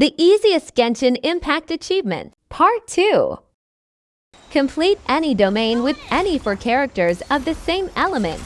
The easiest Genshin Impact achievement, Part 2. Complete any domain with any four characters of the same element.